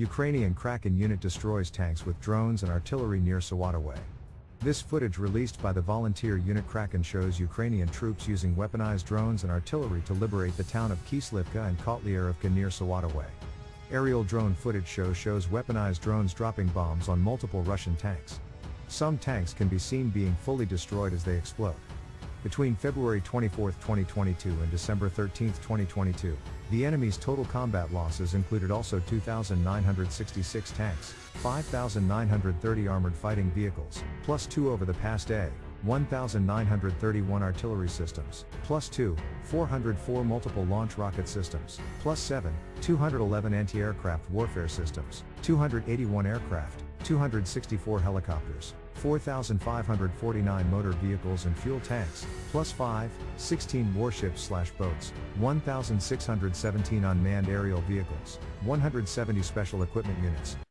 Ukrainian Kraken unit destroys tanks with drones and artillery near Svatove. This footage released by the volunteer unit Kraken shows Ukrainian troops using weaponized drones and artillery to liberate the town of Kislivka and Kotlyarivka near Svatove. Aerial drone footage show shows weaponized drones dropping bombs on multiple Russian tanks. Some tanks can be seen being fully destroyed as they explode. Between February 24, 2022 and December 13, 2022, the enemy's total combat losses included also 2,966 tanks, 5,930 armored fighting vehicles, plus 2 over the past day, 1,931 artillery systems, plus 2, 404 multiple launch rocket systems, plus 7, 211 anti-aircraft warfare systems, 281 aircraft, 264 helicopters, 4,549 motor vehicles and fuel tanks, plus 5, 16 warships slash boats, 1,617 unmanned aerial vehicles, 170 special equipment units,